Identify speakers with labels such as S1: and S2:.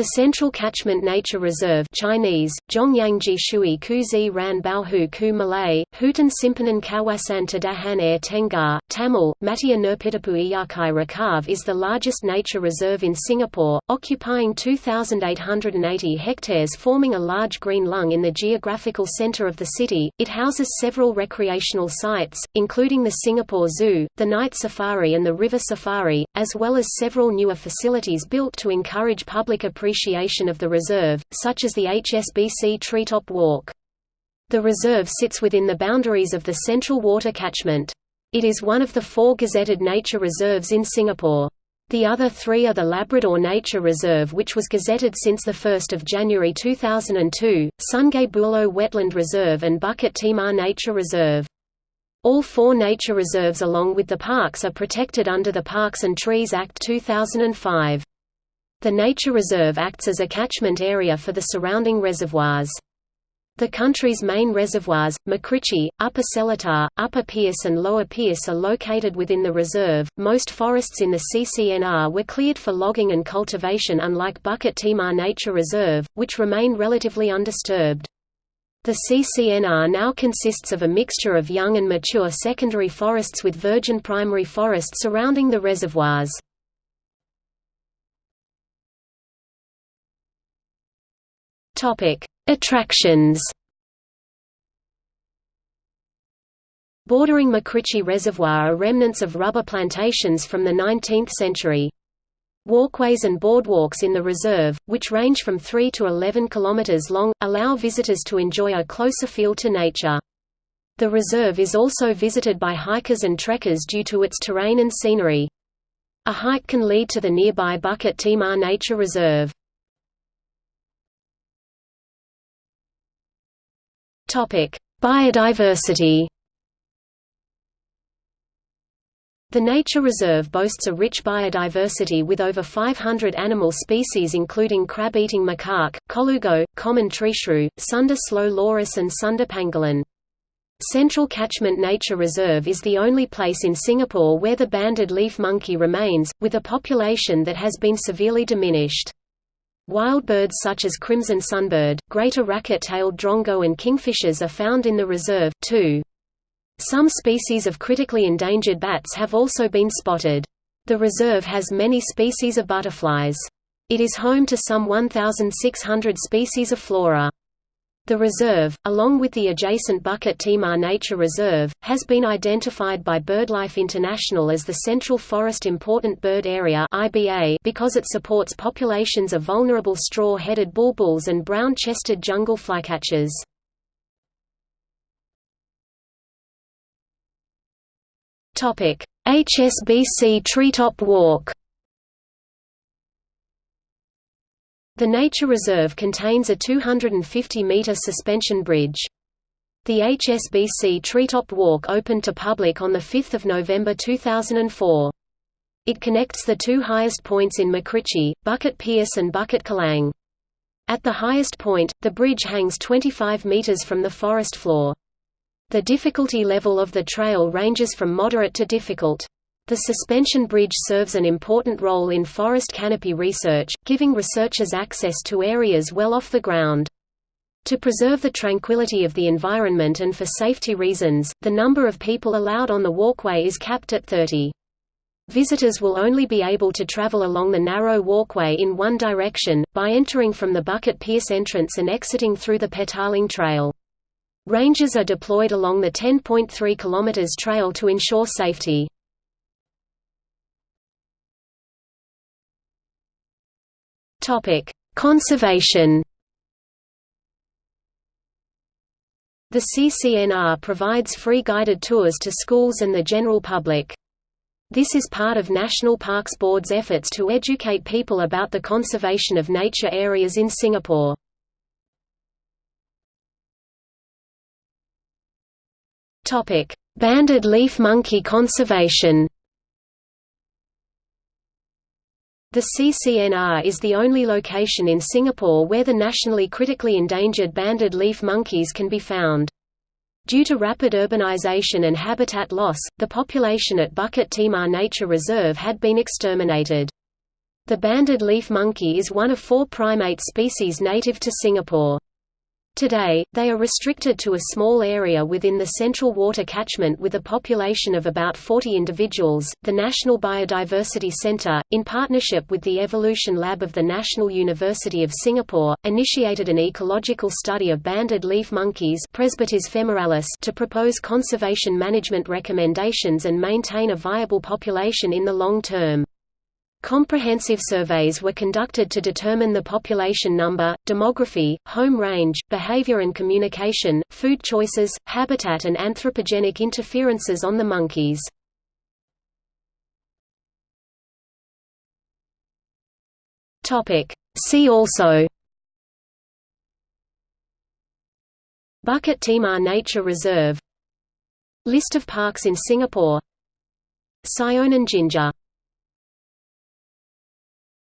S1: The Central Catchment Nature Reserve Chinese, Zhongyangji Kuzi Ran Baohu Ku Malay, Hutan Simpanan Kawasan Tadahan Air Tengah, Tamil, Matia Nurpitapu Iyakai Rakav is the largest nature reserve in Singapore, occupying 2,880 hectares forming a large green lung in the geographical centre of the city. It houses several recreational sites, including the Singapore Zoo, the night safari and the river safari, as well as several newer facilities built to encourage public appreciation of the reserve, such as the HSBC Treetop Walk. The reserve sits within the boundaries of the Central Water Catchment. It is one of the four gazetted nature reserves in Singapore. The other three are the Labrador Nature Reserve which was gazetted since 1 January 2002, Sungai Buloh Wetland Reserve and Bukit Timah Nature Reserve. All four nature reserves along with the parks are protected under the Parks and Trees Act 2005. The nature reserve acts as a catchment area for the surrounding reservoirs. The country's main reservoirs, MacRitchie, Upper Seletar, Upper Peirce and Lower Peirce are located within the reserve. Most forests in the CCNR were cleared for logging and cultivation unlike Bukit Timah Nature Reserve, which remain relatively undisturbed. The CCNR now consists of a mixture of young and mature secondary forests with virgin primary forest surrounding the reservoirs. Topic: Attractions. Bordering MacRitchie Reservoir are remnants of rubber plantations from the 19th century. Walkways and boardwalks in the reserve, which range from 3 to 11 km long, allow visitors to enjoy a closer feel to nature. The reserve is also visited by hikers and trekkers due to its terrain and scenery. A hike can lead to the nearby Bukit Timah Nature Reserve. Topic: Biodiversity. The nature reserve boasts a rich biodiversity with over 500 animal species including crab-eating macaque, colugo, common treeshrew, Sunda slow loris and Sunda pangolin. Central Catchment Nature Reserve is the only place in Singapore where the banded leaf monkey remains, with a population that has been severely diminished. Wild birds such as crimson sunbird, greater racket-tailed drongo and kingfishers are found in the reserve, too. Some species of critically endangered bats have also been spotted. The reserve has many species of butterflies. It is home to some 1,600 species of flora. The reserve, along with the adjacent Bukit Timah Nature Reserve, has been identified by BirdLife International as the Central Forest Important Bird Area because it supports populations of vulnerable straw-headed bulbuls and brown-chested jungle flycatchers. HSBC Treetop Walk The nature reserve contains a 250-metre suspension bridge. The HSBC Treetop Walk opened to public on 5 November 2004. It connects the two highest points in MacRitchie, Bukit Peirce and Bukit Kalang. At the highest point, the bridge hangs 25 metres from the forest floor. The difficulty level of the trail ranges from moderate to difficult. The suspension bridge serves an important role in forest canopy research, giving researchers access to areas well off the ground. To preserve the tranquility of the environment and for safety reasons, the number of people allowed on the walkway is capped at 30. Visitors will only be able to travel along the narrow walkway in one direction, by entering from the Bukit Peirce entrance and exiting through the Petaling Trail. Rangers are deployed along the 10.3 km trail to ensure safety. Topic: Conservation. The CCNR provides free guided tours to schools and the general public. This is part of National Parks Board's efforts to educate people about the conservation of nature areas in Singapore. Banded leaf monkey conservation The CCNR is the only location in Singapore where the nationally critically endangered banded leaf monkeys can be found. Due to rapid urbanization and habitat loss, the population at Bukit Timah Nature Reserve had been exterminated. The banded leaf monkey is one of four primate species native to Singapore. Today, they are restricted to a small area within the central water catchment with a population of about 40 individuals. The National Biodiversity Centre, in partnership with the Evolution Lab of the National University of Singapore, initiated an ecological study of banded leaf monkeys femoralis to propose conservation management recommendations and maintain a viable population in the long term. Comprehensive surveys were conducted to determine the population number, demography, home range, behavior and communication, food choices, habitat and anthropogenic interferences on the monkeys. See also. Bukit Timah Nature Reserve. List of parks in Singapore. Sionan ginger